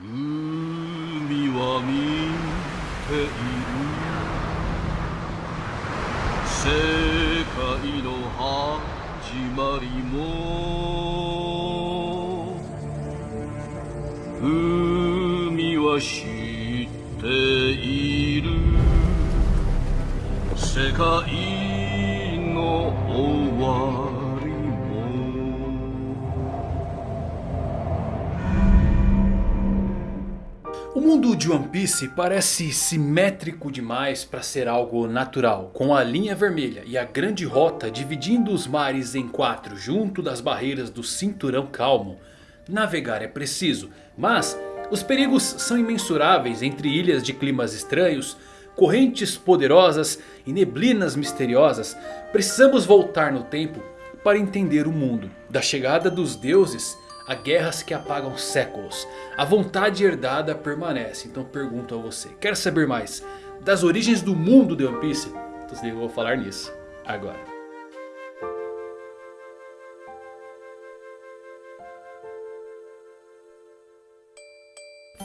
海は見ている。世界の始まりも海は知っている世界 mundo de One Piece parece simétrico demais para ser algo natural, com a linha vermelha e a grande rota dividindo os mares em quatro junto das barreiras do cinturão calmo. Navegar é preciso, mas os perigos são imensuráveis entre ilhas de climas estranhos, correntes poderosas e neblinas misteriosas. Precisamos voltar no tempo para entender o mundo, da chegada dos deuses a guerras que apagam séculos. A vontade herdada permanece. Então pergunto a você. Quer saber mais das origens do mundo de One Piece? Então eu vou falar nisso agora.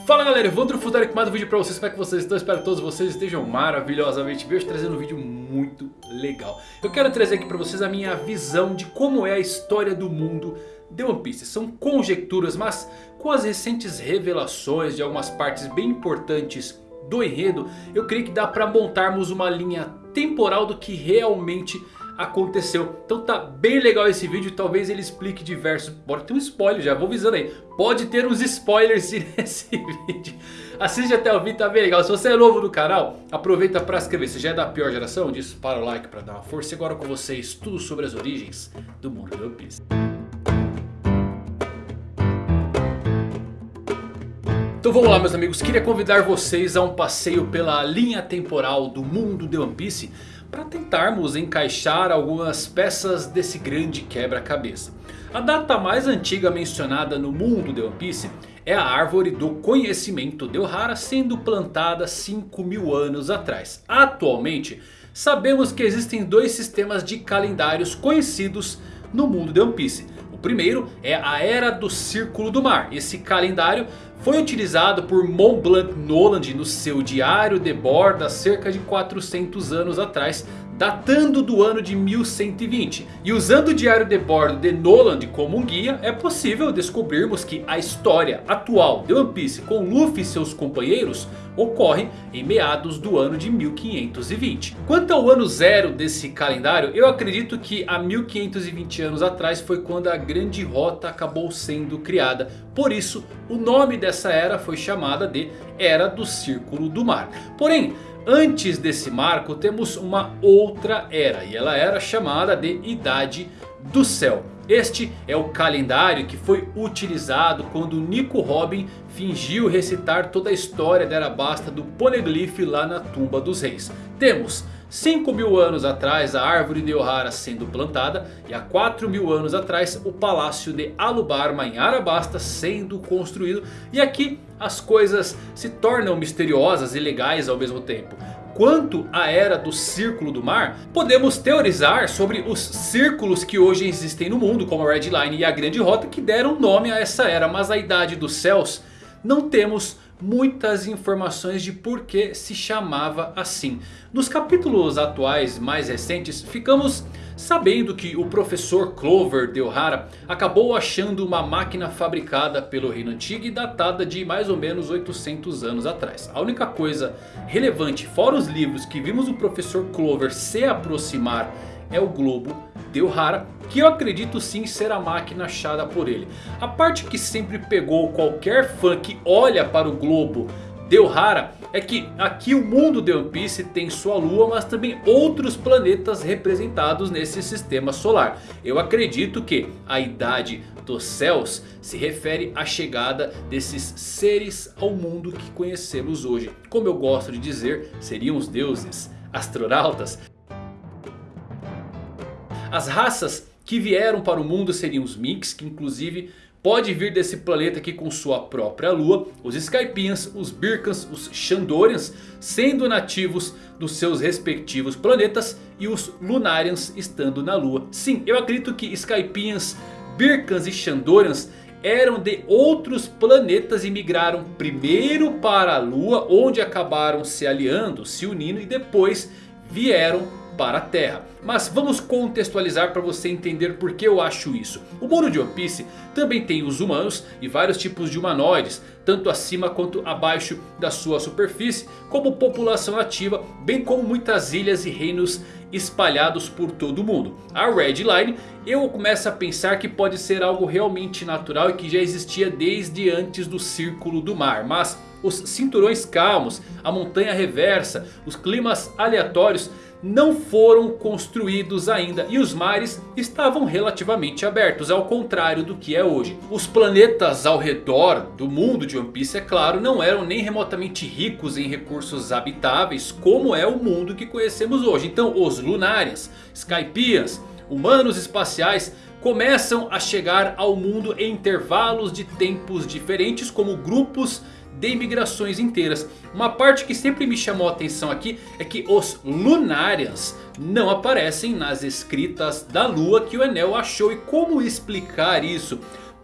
Fala galera, Evandro Futari com mais um vídeo pra vocês, como é que vocês estão? Espero que todos vocês estejam maravilhosamente bem, hoje trazendo um vídeo muito legal Eu quero trazer aqui pra vocês a minha visão de como é a história do mundo de One Piece São conjecturas, mas com as recentes revelações de algumas partes bem importantes do enredo Eu creio que dá pra montarmos uma linha temporal do que realmente aconteceu. Então tá bem legal esse vídeo. Talvez ele explique diversos... Pode ter um spoiler, já vou avisando aí. Pode ter uns spoilers nesse vídeo. Assiste até o vídeo, tá bem legal. Se você é novo no canal, aproveita para se inscrever. Se já é da pior geração, dispara o like para dar uma força. E agora com vocês, tudo sobre as origens do mundo do One Piece. Então vamos lá meus amigos, queria convidar vocês a um passeio pela linha temporal do mundo de One Piece para tentarmos encaixar algumas peças desse grande quebra-cabeça. A data mais antiga mencionada no mundo de One Piece é a árvore do conhecimento de Ohara sendo plantada 5 mil anos atrás. Atualmente sabemos que existem dois sistemas de calendários conhecidos no mundo de One Piece. Primeiro é a Era do Círculo do Mar. Esse calendário foi utilizado por Mont Blanc Noland no seu diário de bordo há cerca de 400 anos atrás datando do ano de 1120. E usando o diário de bordo de Noland como um guia, é possível descobrirmos que a história atual de One Piece com Luffy e seus companheiros ocorre em meados do ano de 1520. Quanto ao ano zero desse calendário, eu acredito que há 1520 anos atrás foi quando a grande rota acabou sendo criada. Por isso, o nome dessa era foi chamada de Era do Círculo do Mar. Porém, Antes desse marco temos uma outra era e ela era chamada de Idade do Céu. Este é o calendário que foi utilizado quando Nico Robin fingiu recitar toda a história da Arabasta do Poneglyph lá na tumba dos reis. Temos 5 mil anos atrás a árvore de Ohara sendo plantada. E há 4 mil anos atrás o palácio de Alubarma em Arabasta sendo construído. E aqui as coisas se tornam misteriosas e legais ao mesmo tempo. Quanto à era do Círculo do Mar, podemos teorizar sobre os círculos que hoje existem no mundo, como a Red Line e a Grande Rota, que deram nome a essa era. Mas a Idade dos Céus não temos muitas informações de por que se chamava assim. Nos capítulos atuais mais recentes ficamos sabendo que o professor Clover de Ohara acabou achando uma máquina fabricada pelo reino antigo e datada de mais ou menos 800 anos atrás. A única coisa relevante fora os livros que vimos o professor Clover se aproximar é o globo de Ohara. Que eu acredito sim ser a máquina achada por ele. A parte que sempre pegou qualquer fã que olha para o globo de Ohara é que aqui o mundo de One Piece tem sua lua, mas também outros planetas representados nesse sistema solar. Eu acredito que a idade dos céus se refere à chegada desses seres ao mundo que conhecemos hoje. Como eu gosto de dizer, seriam os deuses, astronautas. As raças que vieram para o mundo seriam os Minks, que inclusive pode vir desse planeta aqui com sua própria lua. Os Skypians, os Birkans, os Shandorians sendo nativos dos seus respectivos planetas. E os Lunarians estando na lua. Sim, eu acredito que Skypians, Birkans e Shandorians eram de outros planetas e migraram primeiro para a Lua, onde acabaram se aliando, se unindo e depois vieram para a Terra. Mas vamos contextualizar para você entender por que eu acho isso. O mundo de One Piece também tem os humanos e vários tipos de humanoides. Tanto acima quanto abaixo da sua superfície. Como população ativa, bem como muitas ilhas e reinos espalhados por todo o mundo. A Red Line eu começo a pensar que pode ser algo realmente natural e que já existia desde antes do Círculo do Mar. Mas os cinturões calmos, a montanha reversa, os climas aleatórios não foram construídos ainda e os mares estavam relativamente abertos, ao contrário do que é hoje. Os planetas ao redor do mundo de One Piece, é claro, não eram nem remotamente ricos em recursos habitáveis como é o mundo que conhecemos hoje. Então os Lunarians, Skypians, humanos espaciais começam a chegar ao mundo em intervalos de tempos diferentes como grupos de imigrações inteiras. Uma parte que sempre me chamou a atenção aqui é que os Lunarians não aparecem nas escritas da lua que o Enel achou. E como explicar isso?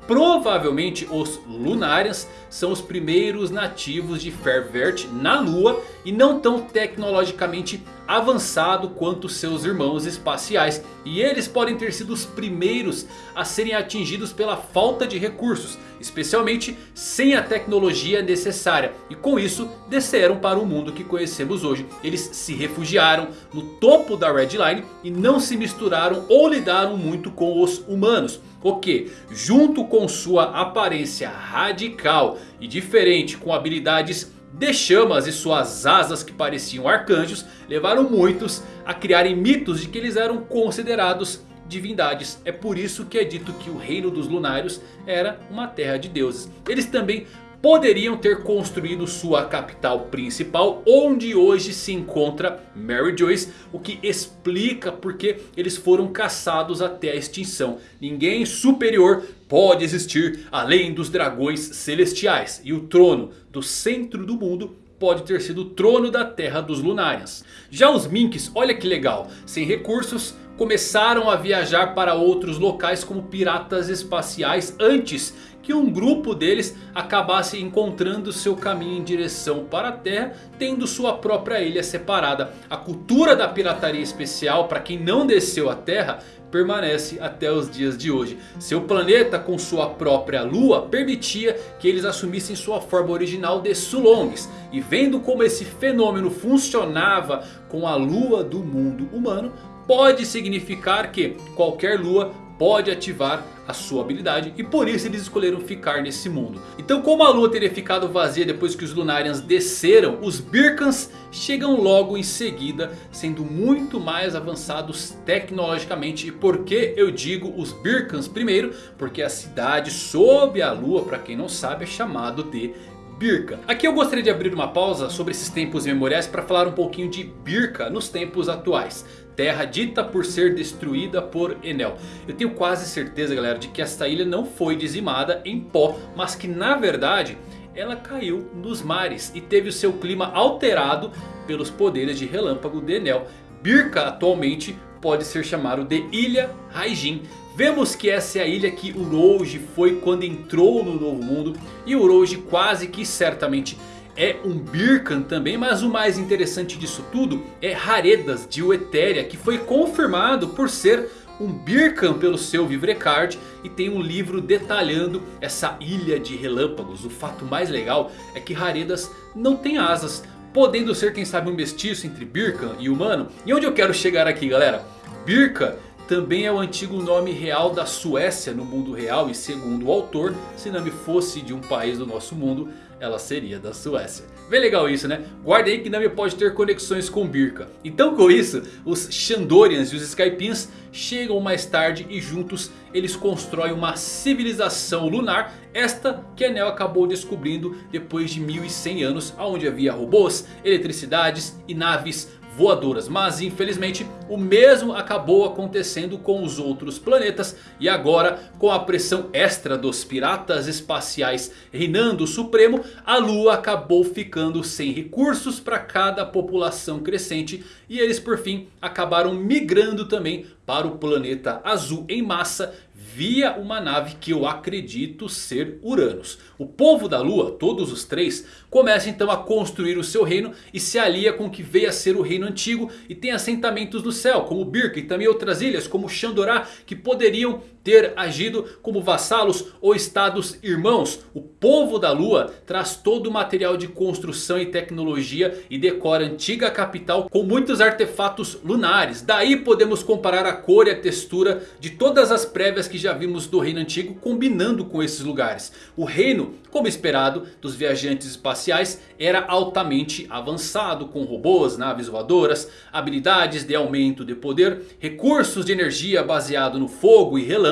Provavelmente os Lunarians são os primeiros nativos de Fairvert na Lua e não tão tecnologicamente avançado quanto seus irmãos espaciais. E eles podem ter sido os primeiros a serem atingidos pela falta de recursos, especialmente sem a tecnologia necessária. E com isso desceram para o mundo que conhecemos hoje. Eles se refugiaram no topo da Red Line e não se misturaram ou lidaram muito com os humanos. O que, junto com sua aparência radical e diferente com habilidades de chamas e suas asas que pareciam arcanjos, levaram muitos a criarem mitos de que eles eram considerados divindades. É por isso que é dito que o reino dos lunários era uma terra de deuses. Eles também poderiam ter construído sua capital principal, onde hoje se encontra Mary Joyce, o que explica porque eles foram caçados até a extinção. Ninguém superior pode existir além dos dragões celestiais. E o trono do centro do mundo pode ter sido o trono da terra dos Lunarians. Já os Minks, olha que legal, sem recursos começaram a viajar para outros locais como piratas espaciais antes que um grupo deles acabasse encontrando seu caminho em direção para a Terra, tendo sua própria ilha separada. A cultura da pirataria especial, para quem não desceu a Terra, permanece até os dias de hoje. Seu planeta com sua própria lua permitia que eles assumissem sua forma original de Sulongs. E vendo como esse fenômeno funcionava com a lua do mundo humano, pode significar que qualquer lua pode ativar a sua habilidade e por isso eles escolheram ficar nesse mundo. Então como a lua teria ficado vazia depois que os Lunarians desceram, os Birkans chegam logo em seguida, sendo muito mais avançados tecnologicamente. E por que eu digo os Birkans primeiro? Porque a cidade sob a lua, para quem não sabe, é chamado de Birka. Aqui eu gostaria de abrir uma pausa sobre esses tempos memoriais para falar um pouquinho de Birka nos tempos atuais. Terra dita por ser destruída por Enel. Eu tenho quase certeza galera de que esta ilha não foi dizimada em pó. Mas que na verdade ela caiu nos mares e teve o seu clima alterado pelos poderes de relâmpago de Enel. Birka atualmente pode ser chamado de Ilha Raijin. Vemos que essa é a ilha que Urouge foi quando entrou no Novo Mundo. E Urouge quase que certamente é um Birkan também. Mas o mais interessante disso tudo é Haredas de Uetéria. Que foi confirmado por ser um Birkan pelo seu Vivrecard. E tem um livro detalhando essa ilha de relâmpagos. O fato mais legal é que Haredas não tem asas. Podendo ser quem sabe um mestiço entre Birkan e humano. E onde eu quero chegar aqui galera? Birka também é o antigo nome real da Suécia no mundo real. E segundo o autor, se Nami fosse de um país do nosso mundo, ela seria da Suécia. Bem legal isso né? Guarda aí que Nami pode ter conexões com Birka. Então com isso, os Shandorians e os Skypians chegam mais tarde e juntos eles constroem uma civilização lunar. Esta que Enel acabou descobrindo depois de 1100 anos. Onde havia robôs, eletricidades e naves voadoras. Mas infelizmente o mesmo acabou acontecendo com os outros planetas. E agora com a pressão extra dos piratas espaciais reinando supremo. A lua acabou ficando sem recursos para cada população crescente. E eles por fim acabaram migrando também para o planeta azul em massa via uma nave que eu acredito ser Uranus. O povo da lua, todos os três, começa então a construir o seu reino e se alia com o que veio a ser o reino antigo e tem assentamentos no céu, como Birka e também outras ilhas como Xandorá que poderiam ter agido como vassalos ou estados irmãos. O povo da lua traz todo o material de construção e tecnologia e decora a antiga capital com muitos artefatos lunares. Daí podemos comparar a cor e a textura de todas as prévias que já vimos do reino antigo combinando com esses lugares. O reino, como esperado dos viajantes espaciais, era altamente avançado com robôs, naves voadoras, habilidades de aumento de poder, recursos de energia baseado no fogo e relâmpago.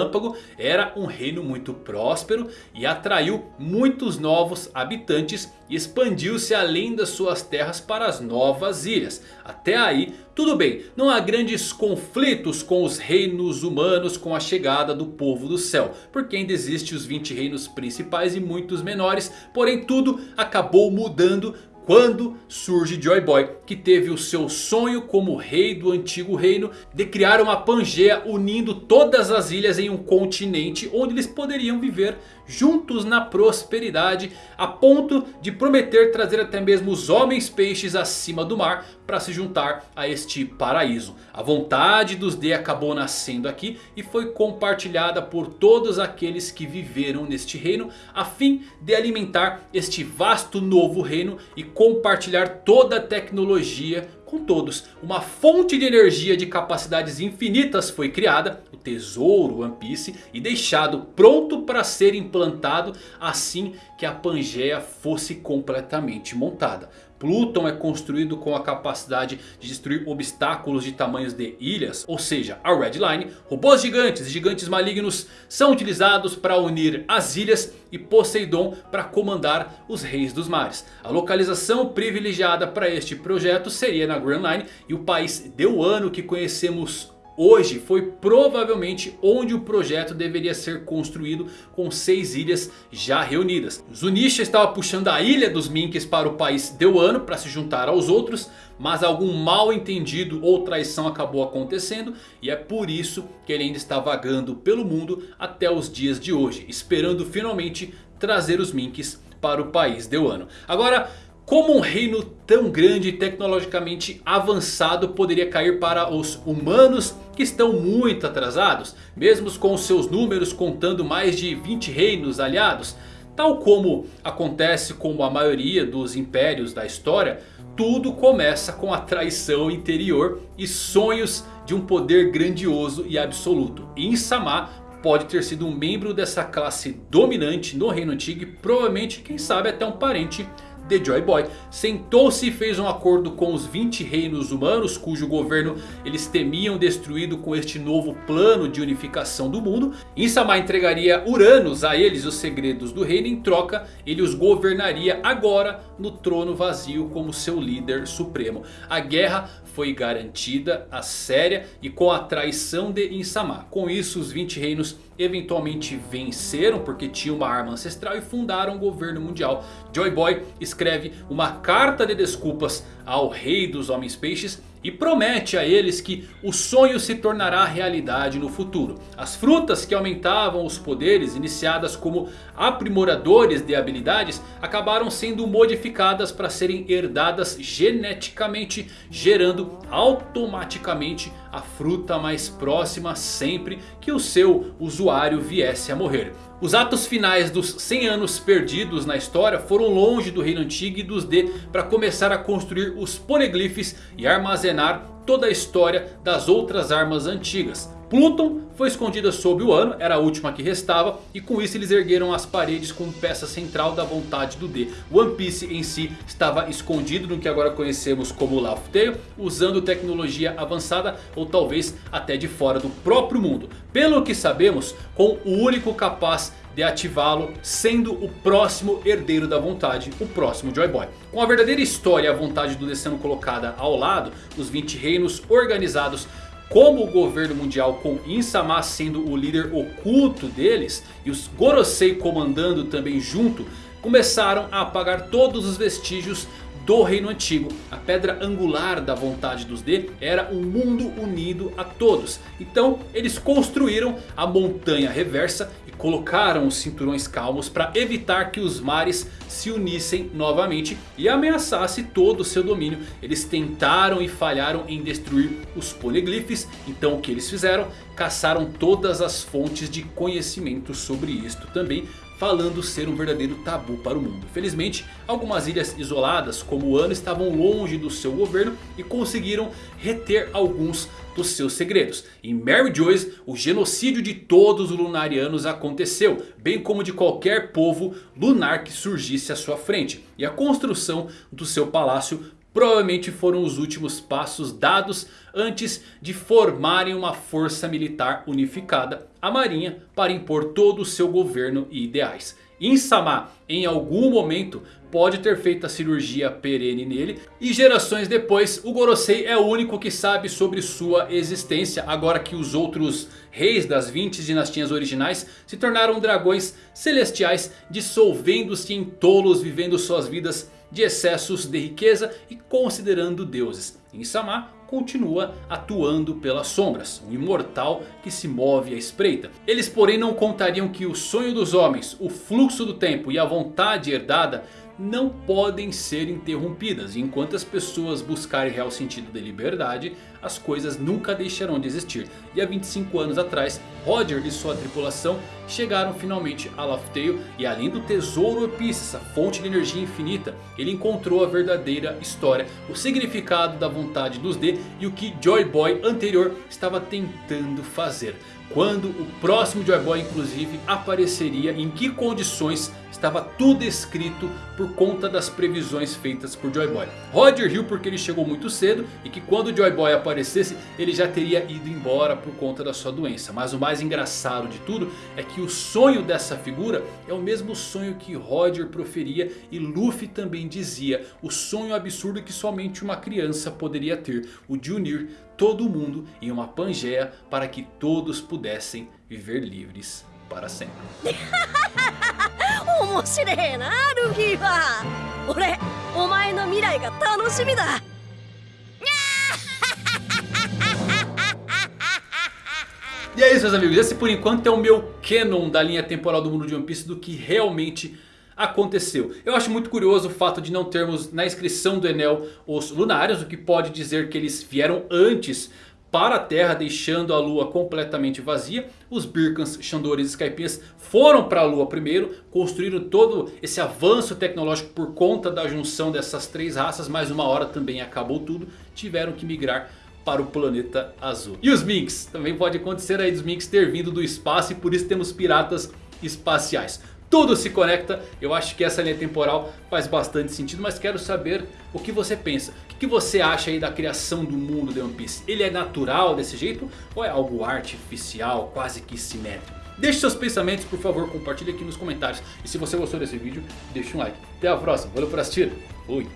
Era um reino muito próspero e atraiu muitos novos habitantes e expandiu-se além das suas terras para as novas ilhas. Até aí tudo bem, não há grandes conflitos com os reinos humanos com a chegada do povo do céu. Porque ainda existem os 20 reinos principais e muitos menores. Porém tudo acabou mudando quando surge Joy Boy, que teve o seu sonho como rei do antigo reino de criar uma Pangeia unindo todas as ilhas em um continente onde eles poderiam viver juntos na prosperidade, a ponto de prometer trazer até mesmo os homens peixes acima do mar para se juntar a este paraíso. A vontade dos D acabou nascendo aqui e foi compartilhada por todos aqueles que viveram neste reino, a fim de alimentar este vasto novo reino e compartilhar toda a tecnologia com todos. Uma fonte de energia de capacidades infinitas foi criada, o tesouro One Piece, e deixado pronto para ser implantado assim que a Pangeia fosse completamente montada. Pluton é construído com a capacidade de destruir obstáculos de tamanhos de ilhas. Ou seja, a Red Line, robôs gigantes e gigantes malignos são utilizados para unir as ilhas e Poseidon para comandar os reis dos mares. A localização privilegiada para este projeto seria na Grand Line e o país Deuano que conhecemos hoje foi provavelmente onde o projeto deveria ser construído com seis ilhas já reunidas. Zunisha estava puxando a ilha dos Minks para o país Deuano para se juntar aos outros. Mas algum mal entendido ou traição acabou acontecendo. E é por isso que ele ainda está vagando pelo mundo até os dias de hoje. Esperando finalmente trazer os Minks para o país Deuano. Agora... Como um reino tão grande e tecnologicamente avançado poderia cair para os humanos que estão muito atrasados? Mesmo com seus números contando mais de 20 reinos aliados? Tal como acontece com a maioria dos impérios da história, tudo começa com a traição interior e sonhos de um poder grandioso e absoluto. Insama pode ter sido um membro dessa classe dominante no reino antigo e provavelmente, quem sabe, até um parente The Joy Boy sentou-se e fez um acordo com os 20 reinos humanos cujo governo eles temiam destruído com este novo plano de unificação do mundo. Insama entregaria Uranus a eles os segredos do reino. Em troca ele os governaria agora no trono vazio como seu líder supremo. A guerra foi garantida a séria e com a traição de Insama. Com isso os 20 reinos eventualmente venceram porque tinham uma arma ancestral e fundaram o governo mundial. Joy Boy escreve uma carta de desculpas ao rei dos homens peixes e promete a eles que o sonho se tornará realidade no futuro. As frutas que aumentavam os poderes iniciadas como aprimoradores de habilidades acabaram sendo modificadas para serem herdadas geneticamente, gerando automaticamente a fruta mais próxima sempre que o seu usuário viesse a morrer. Os atos finais dos 100 anos perdidos na história foram longe do reino antigo e dos D para começar a construir os poneglyphs e armazenar toda a história das outras armas antigas. Pluton foi escondida sob o ano, era a última que restava. E com isso eles ergueram as paredes como peça central da vontade do D. One Piece em si estava escondido no que agora conhecemos como Laugh Tale. Usando tecnologia avançada ou talvez até de fora do próprio mundo. Pelo que sabemos, com o único capaz de ativá-lo sendo o próximo herdeiro da vontade, o próximo Joy Boy. Com a verdadeira história e a vontade do D sendo colocada ao lado, os 20 reinos organizados como o governo mundial com Insama sendo o líder oculto deles e os Gorosei comandando também junto, começaram a apagar todos os vestígios do reino antigo. A pedra angular da vontade dos D era um mundo unido a todos. Então eles construíram a montanha reversa colocaram os cinturões calmos para evitar que os mares se unissem novamente e ameaçasse todo o seu domínio. Eles tentaram e falharam em destruir os poneglyphs. Então o que eles fizeram? Caçaram todas as fontes de conhecimento sobre isto também falando ser um verdadeiro tabu para o mundo. Felizmente, algumas ilhas isoladas como o Ano estavam longe do seu governo e conseguiram reter alguns dos seus segredos. Em Mary Joyce, o genocídio de todos os lunarianos aconteceu, bem como de qualquer povo lunar que surgisse à sua frente. E a construção do seu palácio provavelmente foram os últimos passos dados antes de formarem uma força militar unificada, a marinha, para impor todo o seu governo e ideais. Insama em algum momento pode ter feito a cirurgia perene nele. E gerações depois o Gorosei é o único que sabe sobre sua existência. Agora que os outros reis das 20 dinastias originais se tornaram dragões celestiais. Dissolvendo-se em tolos vivendo suas vidas de excessos de riqueza e considerando deuses. Insama continua atuando pelas sombras, um imortal que se move à espreita. Eles porém não contariam que o sonho dos homens, o fluxo do tempo e a vontade herdada não podem ser interrompidas. E enquanto as pessoas buscarem real sentido de liberdade, as coisas nunca deixarão de existir. E há 25 anos atrás, Roger e sua tripulação chegaram finalmente a Laugh Tale. E além do tesouro Epice, essa fonte de energia infinita, ele encontrou a verdadeira história. O significado da vontade dos D e o que Joy Boy anterior estava tentando fazer. Quando o próximo Joy Boy inclusive apareceria, em que condições estava tudo escrito por conta das previsões feitas por Joy Boy. Roger riu porque ele chegou muito cedo e que quando o Joy Boy aparecesse ele já teria ido embora por conta da sua doença. Mas o mais engraçado de tudo é que o sonho dessa figura é o mesmo sonho que Roger proferia e Luffy também dizia. O sonho absurdo que somente uma criança poderia ter. O de unir todo mundo em uma Pangeia para que todos pudessem viver livres para sempre. E é isso meus amigos, esse por enquanto é o meu canon da linha temporal do mundo de One Piece do que realmente aconteceu. Eu acho muito curioso o fato de não termos na inscrição do Enel os Lunários, o que pode dizer que eles vieram antes para a Terra, deixando a Lua completamente vazia. Os Birkans, Xandores e Skypias foram para a Lua primeiro, construíram todo esse avanço tecnológico por conta da junção dessas três raças, mas uma hora também acabou tudo, tiveram que migrar para o planeta azul. E os Minks, também pode acontecer aí dos Minks ter vindo do espaço e por isso temos piratas espaciais. Tudo se conecta, eu acho que essa linha temporal faz bastante sentido, mas quero saber o que você pensa. O que você acha aí da criação do mundo de One Piece? Ele é natural desse jeito ou é algo artificial, quase que simétrico? Deixe seus pensamentos, por favor, compartilhe aqui nos comentários. E se você gostou desse vídeo, deixe um like. Até a próxima, valeu por assistir, fui!